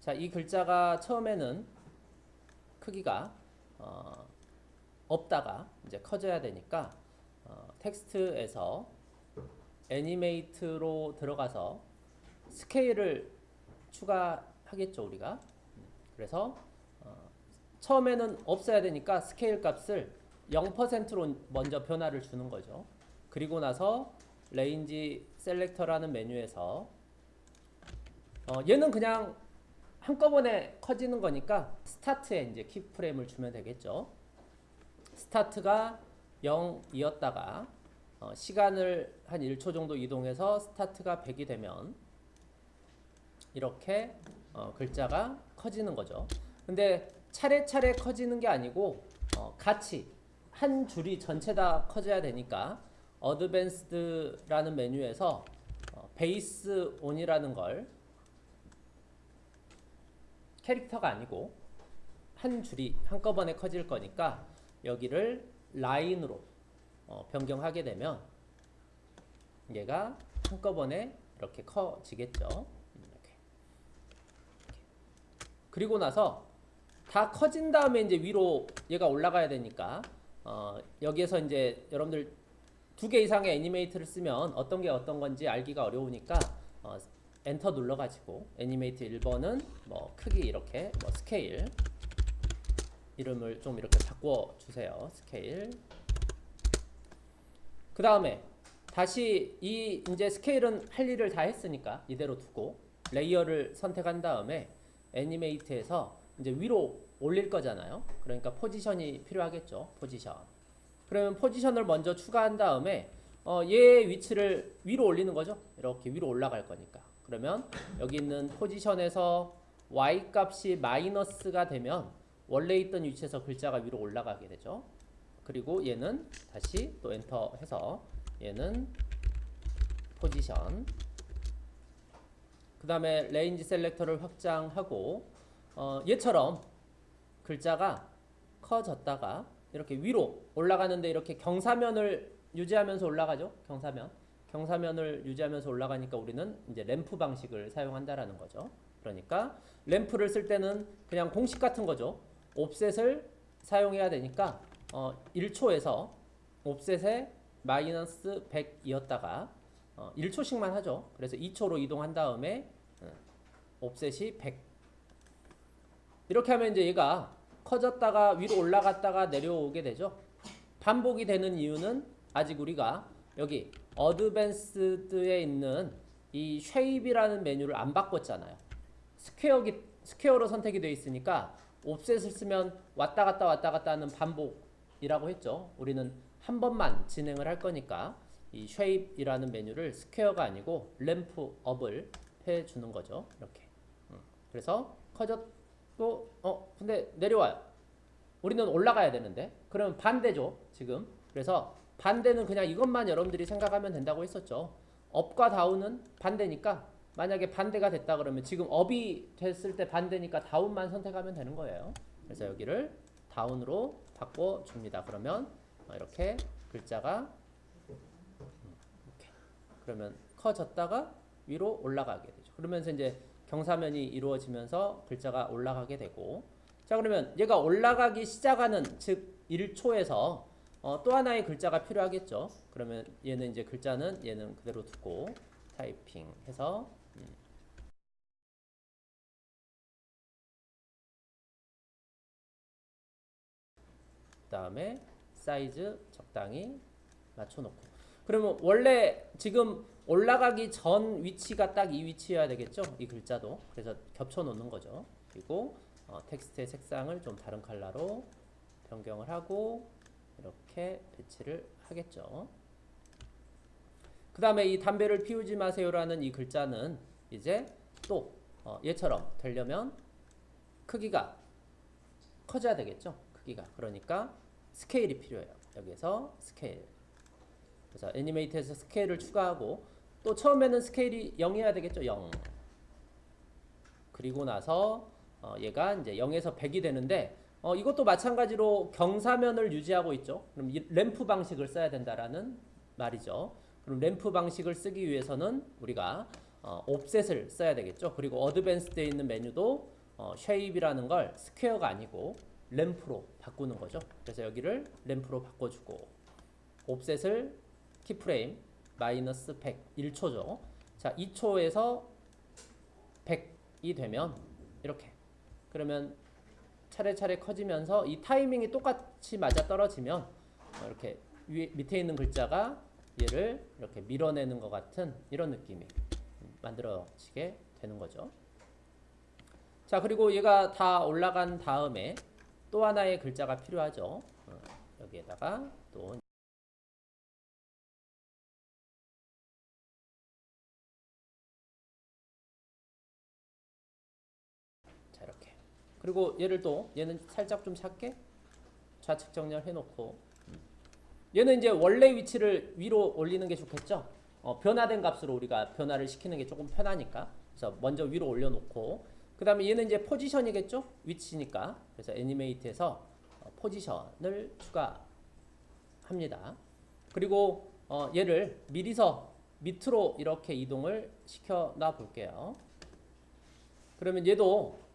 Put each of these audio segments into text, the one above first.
자, 이 글자가 처음에는 크기가 어, 없다가 이제 커져야 되니까 어, 텍스트에서 animate로 들어가서 스케일을 추가하겠죠 우리가. 그래서 어, 처음에는 없어야 되니까 스케일 값을 0%로 먼저 변화를 주는 거죠. 그리고 나서 range selector라는 메뉴에서 어, 얘는 그냥 한꺼번에 커지는 거니까 스타트에 이제 키프레임을 주면 되겠죠. 스타트가 0이었다가 어, 시간을 한 1초 정도 이동해서 스타트가 100이 되면 이렇게 어, 글자가 커지는 거죠. 근데 차례차례 커지는 게 아니고 어, 같이 한 줄이 전체 다 커져야 되니까 어드밴스드라는 메뉴에서 베이스 온이라는 걸 캐릭터가 아니고 한 줄이 한꺼번에 커질 거니까 여기를 라인으로 어, 변경하게 되면 얘가 한꺼번에 이렇게 커지겠죠. 이렇게. 그리고 나서 다 커진 다음에 이제 위로 얘가 올라가야 되니까 어, 여기에서 이제 여러분들 두 개 이상의 animate를 쓰면 어떤 게 어떤 건지 알기가 어려우니까 어, 엔터 눌러가지고 animate 1번은 뭐 크기 이렇게 뭐 스케일 이름을 좀 이렇게 바꿔 주세요. 스케일. 그 다음에 다시 이 이제 스케일은 할 일을 다 했으니까 이대로 두고 레이어를 선택한 다음에 animate에서 이제 위로 올릴 거잖아요. 그러니까 포지션이 필요하겠죠. 포지션. 그러면 포지션을 먼저 추가한 다음에 어, 얘 위치를 위로 올리는 거죠. 이렇게 위로 올라갈 거니까. 그러면 여기 있는 포지션에서 y 값이 마이너스가 되면 원래 있던 위치에서 글자가 위로 올라가게 되죠. 그리고 얘는 다시 또 엔터 해서 얘는 포지션 그 다음에 range selector를 확장하고 어, 얘처럼 글자가 커졌다가 이렇게 위로 올라가는데 이렇게 경사면을 유지하면서 올라가죠. 경사면 경사면을 유지하면서 올라가니까 우리는 이제 램프 방식을 사용한다라는 거죠. 그러니까 램프를 쓸 때는 그냥 공식 같은 거죠. 옵셋을 사용해야 되니까 어 1초에서 옵셋에 마이너스 100이었다가 어 1초씩만 하죠. 그래서 2초로 이동한 다음에 어, offset이 100 이렇게 하면 이제 얘가 커졌다가 위로 올라갔다가 내려오게 되죠. 반복이 되는 이유는 아직 우리가 여기 advanced에 있는 이 shape이라는 메뉴를 안 바꿨잖아요. square기, square로 선택이 되어 있으니까 offset을 쓰면 왔다 갔다 왔다 갔다 하는 반복이라고 했죠. 우리는 한 번만 진행을 할 거니까 이 shape이라는 메뉴를 스퀘어가 아니고 ramp up을 해주는 거죠. 이렇게. 음. 그래서 커졌고 어 근데 내려와요. 우리는 올라가야 되는데 그러면 반대죠. 지금. 그래서 반대는 그냥 이것만 여러분들이 생각하면 된다고 했었죠. 업과 다운은 반대니까 만약에 반대가 됐다 그러면 지금 업이 됐을 때 반대니까 다운만 선택하면 되는 거예요. 그래서 여기를 다운으로 바꿔줍니다. 그러면 이렇게 글자가 이렇게 그러면 커졌다가 위로 올라가게 되죠. 그러면서 이제 경사면이 이루어지면서 글자가 올라가게 되고 자 그러면 얘가 올라가기 시작하는 즉 1초에서 어, 또 하나의 글자가 필요하겠죠. 그러면 얘는 이제 글자는 얘는 그대로 두고 타이핑 해서 음. 그 다음에 사이즈 적당히 맞춰놓고 그러면 원래 지금 올라가기 전 위치가 딱 이 위치여야 되겠죠 이 글자도 그래서 겹쳐 놓는 거죠 그리고 어, 텍스트의 색상을 좀 다른 컬러로 변경을 하고 이렇게 배치를 하겠죠. 그 다음에 이 담배를 피우지 마세요라는 이 글자는 이제 또 어, 얘처럼 되려면 크기가 커져야 되겠죠. 크기가. 그러니까 스케일이 필요해요. 여기서 스케일. 그래서 animate에서 스케일을 추가하고 또 처음에는 스케일이 0이어야 되겠죠. 0. 그리고 나서 어, 얘가 이제 0에서 100이 되는데 어, 이것도 마찬가지로 경사면을 유지하고 있죠. 그럼 램프 방식을 써야 된다라는 말이죠. 그럼 램프 방식을 쓰기 위해서는 우리가 어, offset을 써야 되겠죠. 그리고 Advanced에 있는 메뉴도 어, shape이라는 걸 스퀘어가 아니고 ramp로 바꾸는 거죠. 그래서 여기를 ramp로 바꿔주고 offset을 keyframe 마이너스 100 1초죠. 자 2초에서 100이 되면 이렇게 그러면 차례차례 커지면서 이 타이밍이 똑같이 맞아 떨어지면 어, 이렇게 위에 밑에 있는 글자가 얘를 이렇게 밀어내는 것 같은 이런 느낌이 만들어지게 되는 거죠. 자 그리고 얘가 다 올라간 다음에 또 하나의 글자가 필요하죠. 어, 여기에다가 또 그리고 얘를 또 얘는 살짝 좀 작게 좌측 정렬 해놓고. 음. 얘는 이제 원래 위치를 위로 올리는 게 좋겠죠. 어, 변화된 값으로 우리가 변화를 시키는 게 조금 편하니까. 그래서 먼저 위로 올려놓고. 그 다음에 얘는 이제 포지션이겠죠? 위치니까. 그래서 애니메이트에서 어, 포지션을 추가합니다. 그리고 어, 얘를 미리서 밑으로 이렇게 이동을 시켜 놔 볼게요. 그러면 얘도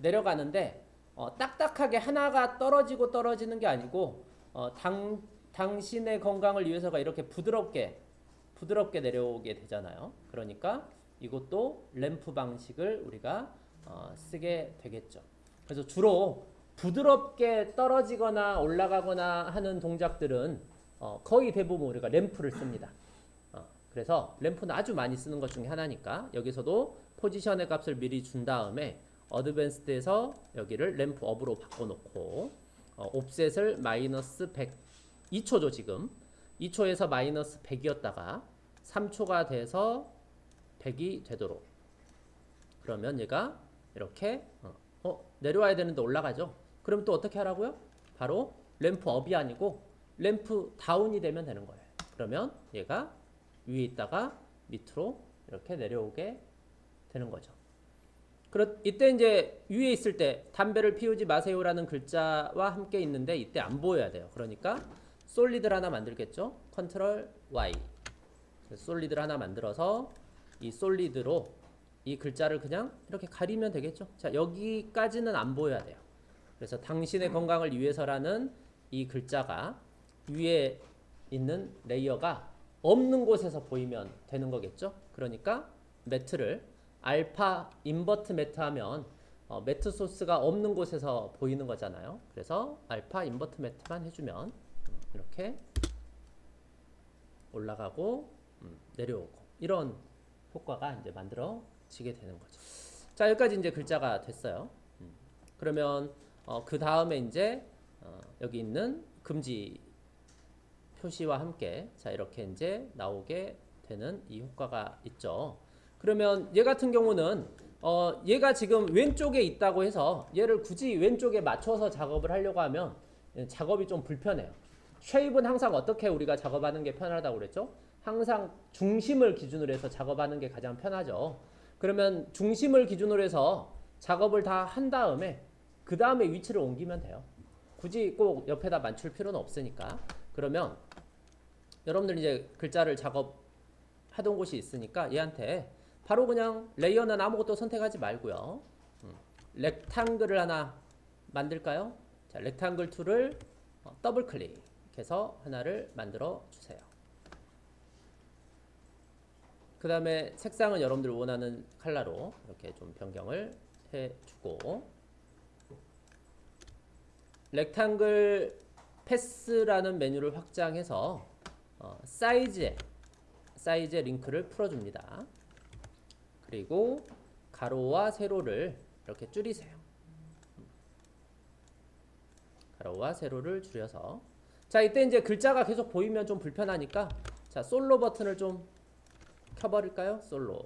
내려가는데 어, 딱딱하게 하나가 떨어지고 떨어지는 게 아니고 어, 당, 당신의 건강을 위해서가 이렇게 부드럽게 부드럽게 내려오게 되잖아요. 그러니까 이것도 램프 방식을 우리가 어, 쓰게 되겠죠. 그래서 주로 부드럽게 떨어지거나 올라가거나 하는 동작들은 어, 거의 대부분 우리가 램프를 씁니다. 어, 그래서 램프는 아주 많이 쓰는 것 중에 하나니까 여기서도 포지션의 값을 미리 준 다음에 어드밴스드에서 여기를 램프 업으로 바꿔놓고 어, 옵셋을 마이너스 100 2초죠 지금. 2초에서 마이너스 100이었다가 3초가 돼서 100이 되도록. 그러면 얘가 이렇게 어, 어, 내려와야 되는데 올라가죠? 그럼 또 어떻게 하라고요? 바로 램프 업이 아니고 램프 다운이 되면 되는 거예요. 그러면 얘가 위에 있다가 밑으로 이렇게 내려오게 되는 거죠 그렇 이때 이제 위에 있을 때 담배를 피우지 마세요라는 글자와 함께 있는데 이때 안 보여야 돼요 그러니까 솔리드를 하나 만들겠죠. 컨트롤 Y. 솔리드를 하나 만들어서 이 솔리드로 이 글자를 그냥 이렇게 가리면 되겠죠. 자, 여기까지는 안 보여야 돼요. 그래서 당신의 건강을 위해서라는 이 글자가 위에 있는 layer가 없는 곳에서 보이면 되는 거겠죠. 그러니까 matte를 alpha invert matte 하면 어, matte source가 없는 곳에서 보이는 거잖아요. 그래서 alpha invert matte만 해주면 이렇게 올라가고 음, 내려오고 이런 효과가 이제 만들어지게 되는 거죠. 자 여기까지 이제 글자가 됐어요. 음, 그러면 어, 그 다음에 이제 어, 여기 있는 금지 표시와 함께 자 이렇게 이제 나오게 되는 이 효과가 있죠. 그러면 얘 같은 경우는 어, 얘가 지금 왼쪽에 있다고 해서 얘를 굳이 왼쪽에 맞춰서 작업을 하려고 하면 작업이 좀 불편해요. 쉐입은 항상 어떻게 우리가 작업하는 게 편하다고 그랬죠? 항상 중심을 기준으로 해서 작업하는 게 가장 편하죠. 그러면 중심을 기준으로 해서 작업을 다 한 다음에 그 다음에 위치를 옮기면 돼요. 굳이 꼭 옆에다 맞출 필요는 없으니까. 그러면 여러분들 이제 글자를 작업하던 곳이 있으니까 얘한테 바로 그냥 layer는 아무것도 선택하지 말고요. 음, rectangle을 하나 만들까요? 자, rectangle tool을 어, 더블 클릭. 해서 하나를 만들어 주세요. 그 다음에 색상은 여러분들 원하는 컬러로 이렇게 좀 변경을 해주고 렉탱글 패스라는 메뉴를 확장해서 어, 사이즈에 사이즈의 링크를 풀어줍니다. 그리고 가로와 세로를 이렇게 줄이세요. 가로와 세로를 줄여서 자 이때 이제 글자가 계속 보이면 좀 불편하니까 자 솔로 버튼을 좀 켜버릴까요? 솔로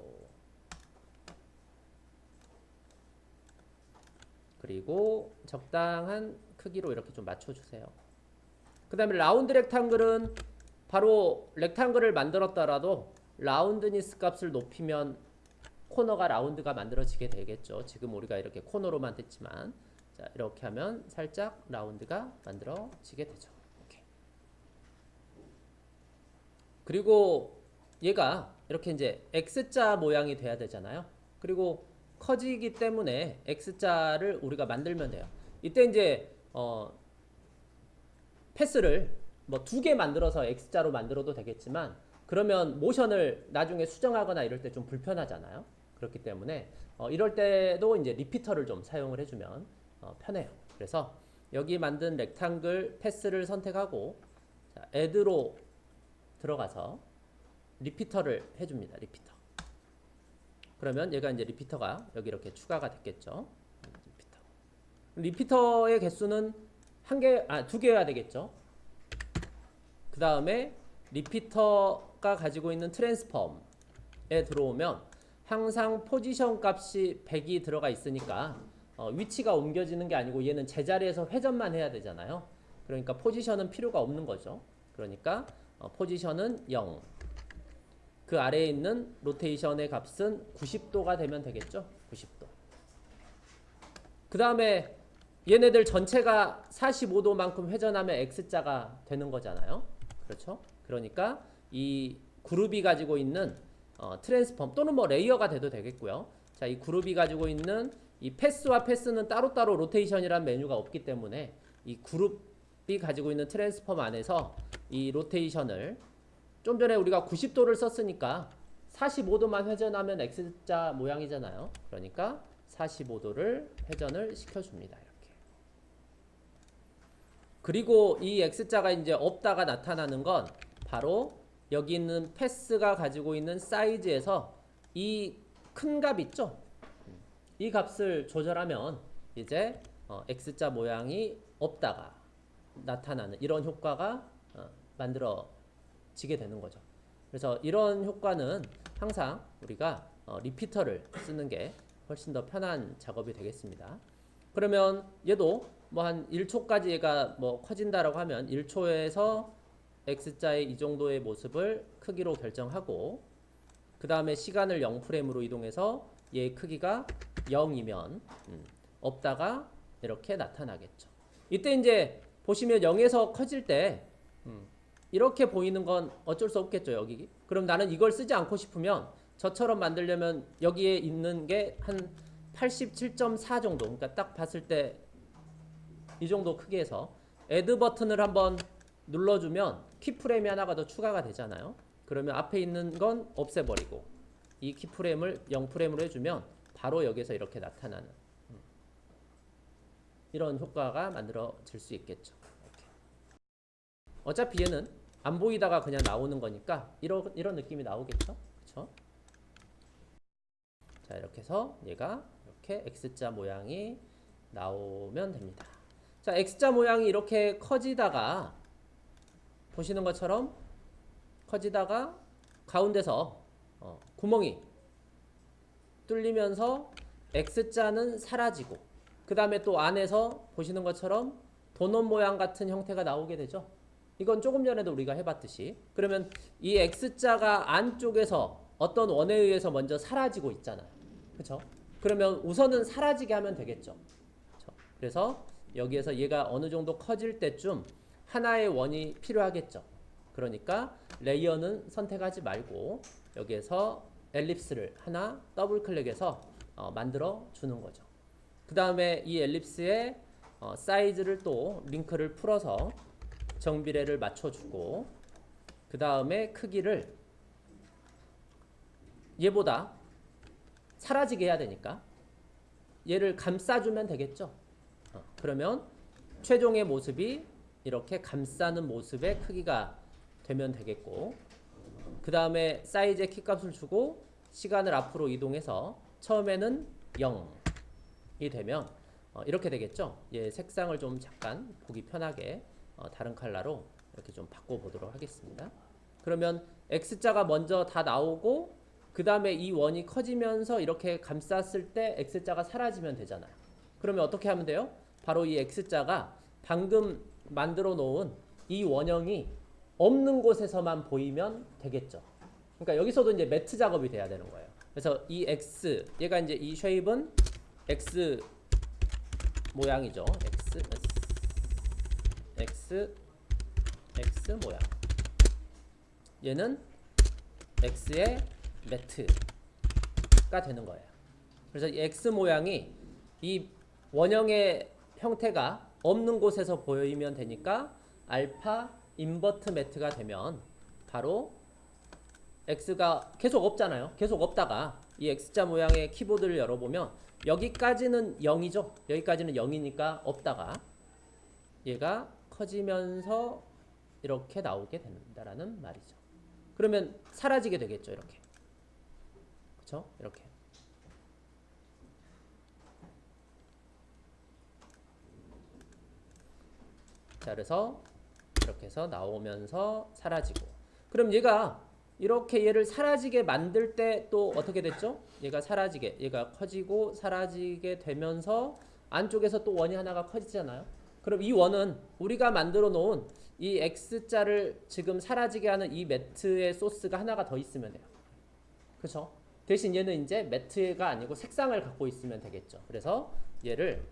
그리고 적당한 크기로 이렇게 좀 맞춰주세요 그 다음에 라운드 렉탱글은 바로 렉탱글을 만들었더라도 라운드니스 값을 높이면 코너가 라운드가 만들어지게 되겠죠 지금 우리가 이렇게 코너로만 됐지만 자 이렇게 하면 살짝 라운드가 만들어지게 되죠 그리고 얘가 이렇게 이제 X자 모양이 돼야 되잖아요. 그리고 커지기 때문에 X자를 우리가 만들면 돼요. 이때 이제 어 패스를 뭐 두 개 만들어서 X자로 만들어도 되겠지만 그러면 모션을 나중에 수정하거나 이럴 때 좀 불편하잖아요. 그렇기 때문에 어 이럴 때도 이제 리피터를 좀 사용을 해주면 어 편해요. 그래서 여기 만든 렉탱글 패스를 선택하고 자, add로 들어가서 repeater를 해줍니다. repeater. 그러면 얘가 이제 repeater가 여기 이렇게 추가가 됐겠죠. repeater. repeater의 개수는 한 개, 아, 두 개여야 되겠죠. 그 다음에 repeater가 가지고 있는 transform에 들어오면 항상 포지션 값이 100이 들어가 있으니까 어, 위치가 옮겨지는 게 아니고 얘는 제자리에서 회전만 해야 되잖아요. 그러니까 position은 필요가 없는 거죠. 그러니까 어, position은 0. 그 아래에 있는 rotation의 값은 90도가 되면 되겠죠. 90도. 그 다음에 얘네들 전체가 45도만큼 회전하면 X자가 되는 거잖아요. 그렇죠? 그러니까 이 그룹이 가지고 있는 어, transform 또는 뭐 layer가 돼도 되겠고요. 자, 이 그룹이 가지고 있는 이 패스와 패스는 따로따로 로테이션이라는 메뉴가 없기 때문에 이 그룹이 가지고 있는 트랜스폼 안에서 이 로테이션을 좀 전에 우리가 90도를 썼으니까 45도만 회전하면 X자 모양이잖아요. 그러니까 45도를 회전을 시켜줍니다. 이렇게. 그리고 이 X자가 이제 없다가 나타나는 건 바로 여기 있는 패스가 가지고 있는 사이즈에서 이 큰 값 있죠? 이 값을 조절하면 이제 어, X자 모양이 없다가 나타나는 이런 효과가 어, 만들어지게 되는 거죠. 그래서 이런 효과는 항상 우리가 어, 리피터를 쓰는 게 훨씬 더 편한 작업이 되겠습니다. 그러면 얘도 뭐 한 1초까지 얘가 뭐 커진다라고 하면 1초에서 X자의 이 정도의 모습을 크기로 결정하고 그 다음에 시간을 0프레임으로 이동해서 얘의 크기가 0이면 음, 없다가 이렇게 나타나겠죠. 이때 이제 보시면 0에서 커질 때 음, 이렇게 보이는 건 어쩔 수 없겠죠. 여기. 그럼 나는 이걸 쓰지 않고 싶으면 저처럼 만들려면 여기에 있는 게 한 87.4 정도. 그러니까 딱 봤을 때 이 정도 크기에서 애드 버튼을 한번 눌러주면 키프레임이 하나가 더 추가가 되잖아요. 그러면 앞에 있는 건 없애버리고 이 키프레임을 0프레임으로 해주면 바로 여기서 이렇게 나타나는 음. 이런 효과가 만들어질 수 있겠죠. 어차피 얘는 안 보이다가 그냥 나오는 거니까 이런 이런 느낌이 나오겠죠. 그렇죠? 자 이렇게 해서 얘가 이렇게 X자 모양이 나오면 됩니다. 자 X자 모양이 이렇게 커지다가 보시는 것처럼 커지다가 가운데서 어, 구멍이 뚫리면서 X자는 사라지고 그 다음에 또 안에서 보시는 것처럼 도넛 모양 같은 형태가 나오게 되죠. 이건 조금 전에도 우리가 해봤듯이 그러면 이 X자가 안쪽에서 어떤 원에 의해서 먼저 사라지고 있잖아요. 그렇죠? 그러면 우선은 사라지게 하면 되겠죠. 그래서 여기에서 얘가 어느 정도 커질 때쯤 하나의 원이 필요하겠죠. 그러니까 layer는 선택하지 말고 여기에서 ellipse를 하나 더블 클릭해서 어, 만들어 주는 거죠. 그 다음에 이 ellipse의 어, 사이즈를 또 링크를 풀어서 정비례를 맞춰주고 그 다음에 크기를 얘보다 사라지게 해야 되니까 얘를 감싸주면 되겠죠. 어, 그러면 최종의 모습이 이렇게 감싸는 모습의 크기가 되면 되겠고 그 다음에 사이즈의 키값을 주고 시간을 앞으로 이동해서 처음에는 0이 되면 어, 이렇게 되겠죠. 예, 색상을 좀 잠깐 보기 편하게 어, 다른 컬러로 이렇게 좀 바꿔보도록 하겠습니다. 그러면 X자가 먼저 다 나오고 그 다음에 이 원이 커지면서 이렇게 감쌌을 때 X자가 사라지면 되잖아요. 그러면 어떻게 하면 돼요? 바로 이 X자가 방금 만들어 놓은 이 원형이 없는 곳에서만 보이면 되겠죠. 그러니까 여기서도 이제 매트 작업이 돼야 되는 거예요. 그래서 이 X, 얘가 이제 이 쉐입은 X 모양이죠. X, X, X 모양. 얘는 X의 매트가 되는 거예요. 그래서 이 X 모양이 이 원형의 형태가 없는 곳에서 보이면 되니까 알파 인버트 매트가 되면 바로 X가 계속 없잖아요. 계속 없다가 이 X자 모양의 키보드를 열어보면 여기까지는 0이죠. 여기까지는 0이니까 없다가 얘가 커지면서 이렇게 나오게 된다라는 말이죠. 그러면 사라지게 되겠죠. 이렇게. 그렇죠? 이렇게. 자, 그래서 이렇게 해서 나오면서 사라지고. 그럼 얘가 이렇게 얘를 사라지게 만들 때 또 어떻게 됐죠? 얘가 사라지게, 얘가 커지고 사라지게 되면서 안쪽에서 또 원이 하나가 커지잖아요. 그럼 이 원은 우리가 만들어 놓은 이 X자를 지금 사라지게 하는 이 matte의 source가 하나가 더 있으면 돼요. 그렇죠? 대신 얘는 이제 matte가 아니고 색상을 갖고 있으면 되겠죠. 그래서 얘를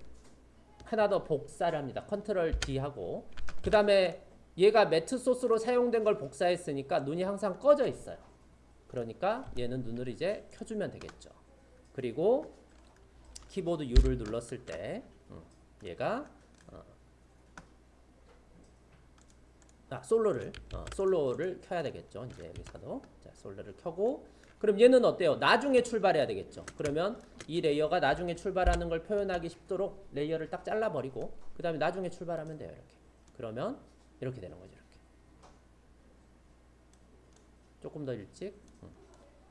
하나 더 복사를 합니다. control D 하고 그 다음에 얘가 matte source로 사용된 걸 복사했으니까 눈이 항상 꺼져 있어요. 그러니까 얘는 눈을 이제 켜주면 되겠죠. 그리고 키보드 U를 눌렀을 때 음, 얘가 어, 아 솔로를 어, 솔로를 켜야 되겠죠. 이제 여기서도 자 솔로를 켜고 그럼 얘는 어때요? 나중에 출발해야 되겠죠. 그러면 이 layer가 나중에 출발하는 걸 표현하기 쉽도록 layer를 딱 잘라버리고 그 다음에 나중에 출발하면 돼요. 이렇게. 그러면 이렇게 되는 거죠. 이렇게. 조금 더 일찍. 음.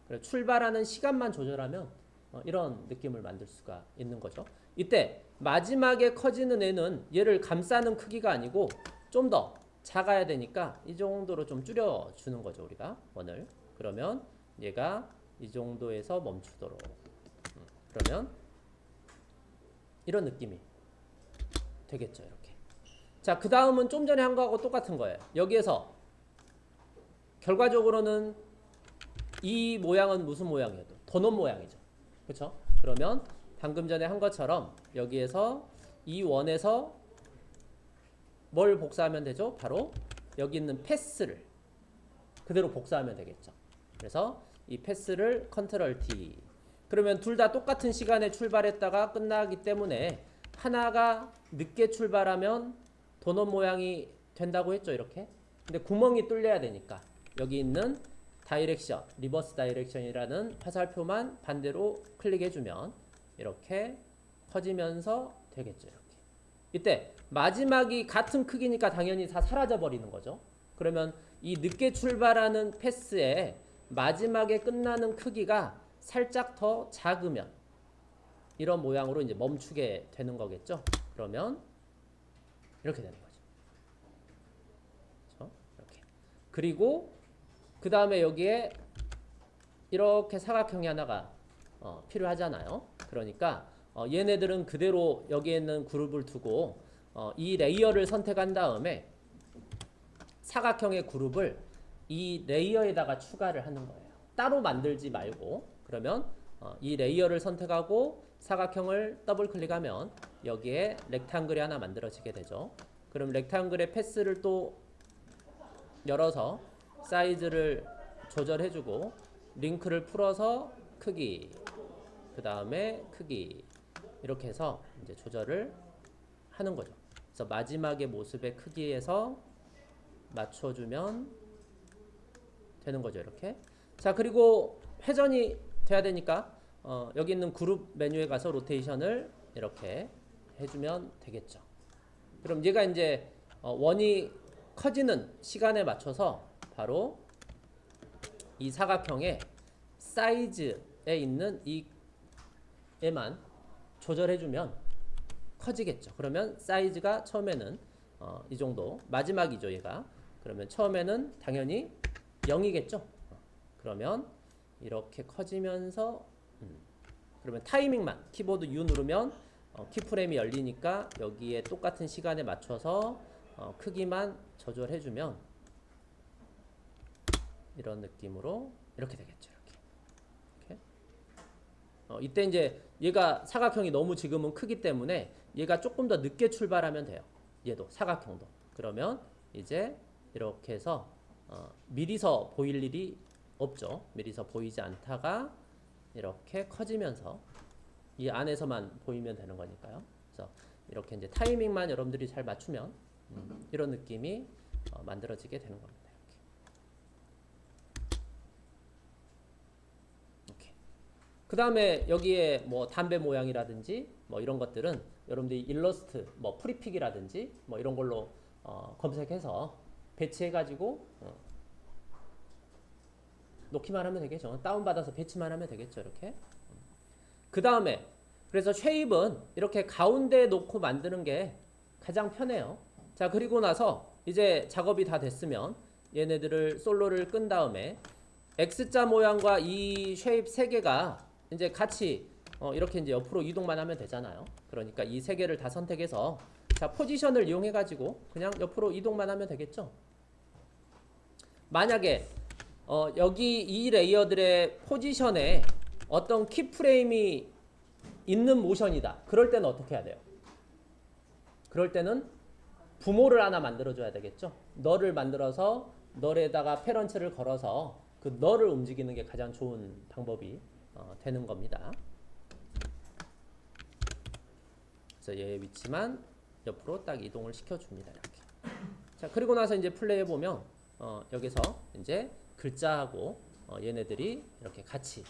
그래 출발하는 시간만 조절하면 어, 이런 느낌을 만들 수가 있는 거죠. 이때 마지막에 커지는 애는 얘를 감싸는 크기가 아니고 좀 더 작아야 되니까 이 정도로 좀 줄여주는 거죠. 우리가 원을. 그러면 얘가 이 정도에서 멈추도록. 음, 그러면 이런 느낌이 되겠죠. 이렇게. 자, 그 다음은 좀 전에 한 거하고 똑같은 거예요. 여기에서 결과적으로는 이 모양은 무슨 모양이에요? 도넛 모양이죠. 그렇죠? 그러면 방금 전에 한 것처럼 여기에서 이 원에서 뭘 복사하면 되죠? 바로 여기 있는 패스를 그대로 복사하면 되겠죠. 그래서 이 패스를 컨트롤 T. 그러면 둘 다 똑같은 시간에 출발했다가 끝나기 때문에 하나가 늦게 출발하면 도넛 모양이 된다고 했죠 이렇게? 근데 구멍이 뚫려야 되니까. 여기 있는 direction reverse direction이라는 화살표만 반대로 클릭해주면 이렇게 커지면서 되겠죠 이렇게. 이때 마지막이 같은 크기니까 당연히 다 사라져 버리는 거죠. 그러면 이 늦게 출발하는 패스에 마지막에 끝나는 크기가 살짝 더 작으면 이런 모양으로 이제 멈추게 되는 거겠죠. 그러면 이렇게 되는 거죠. 그렇죠? 이렇게. 그리고 그 다음에 여기에 이렇게 사각형이 하나가 어, 필요하잖아요. 그러니까 어, 얘네들은 그대로 여기에 있는 그룹을 두고 어, 이 layer를 선택한 다음에 사각형의 그룹을 이 layer에다가 추가를 하는 거예요. 따로 만들지 말고 그러면 어, 이 layer를 선택하고 사각형을 더블 클릭하면 여기에 rectangle이 하나 만들어지게 되죠. 그럼 rectangle의 path를 또 열어서 사이즈를 조절해주고 링크를 풀어서 크기 그 다음에 크기 이렇게 해서 이제 조절을 하는 거죠. 그래서 마지막의 모습의 크기에서 맞춰주면 되는 거죠. 이렇게. 자 그리고 회전이 돼야 되니까 어, 여기 있는 그룹 메뉴에 가서 로테이션을 이렇게 해주면 되겠죠. 그럼 얘가 이제 어, 원이 커지는 시간에 맞춰서 바로 이 사각형의 사이즈에 있는 이 에만 조절해주면 커지겠죠. 그러면 사이즈가 처음에는 어, 이 정도 마지막이죠 얘가 그러면 처음에는 당연히 0이겠죠. 그러면 이렇게 커지면서 음, 그러면 타이밍만 키보드 U 누르면 어, 키프레임이 열리니까 여기에 똑같은 시간에 맞춰서 어, 크기만 조절해주면 이런 느낌으로 이렇게 되겠죠. 이렇게. 이렇게. 어, 이때 이제 얘가 사각형이 너무 지금은 크기 때문에 얘가 조금 더 늦게 출발하면 돼요. 얘도 사각형도. 그러면 이제 이렇게 해서 어, 미리서 보일 일이 없죠. 미리서 보이지 않다가 이렇게 커지면서 이 안에서만 보이면 되는 거니까요. 그래서 이렇게 이제 타이밍만 여러분들이 잘 맞추면 음, 이런 느낌이 어, 만들어지게 되는 겁니다. 그 다음에 여기에 뭐 담배 모양이라든지 뭐 이런 것들은 여러분들이 일러스트, 뭐 Freepik이라든지 뭐 이런 걸로 어, 검색해서 배치해가지고 어, 놓기만 하면 되겠죠. 다운받아서 배치만 하면 되겠죠. 이렇게. 그 다음에 그래서 shape은 이렇게 가운데 놓고 만드는 게 가장 편해요. 자 그리고 나서 이제 작업이 다 됐으면 얘네들을 솔로를 끈 다음에 X자 모양과 이 shape 세 개가 이제 같이 어, 이렇게 이제 옆으로 이동만 하면 되잖아요. 그러니까 이 세 개를 다 선택해서 자 포지션을 이용해 가지고 그냥 옆으로 이동만 하면 되겠죠. 만약에 어, 여기 이 layer들의 포지션에 어떤 keyframe이 있는 모션이다. 그럴 때는 어떻게 해야 돼요? 그럴 때는 부모를 하나 만들어줘야 되겠죠. 너를 만들어서 너에다가 페런츠를 걸어서 그 너를 움직이는 게 가장 좋은 방법이 어, 되는 겁니다. 그래서 얘의 위치만 옆으로 딱 이동을 시켜줍니다. 이렇게. 자 그리고 나서 이제 플레이해 보면 어, 여기서 이제 글자하고 어, 얘네들이 이렇게 같이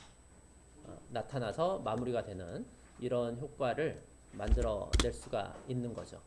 어, 나타나서 마무리가 되는 이런 효과를 만들어낼 수가 있는 거죠.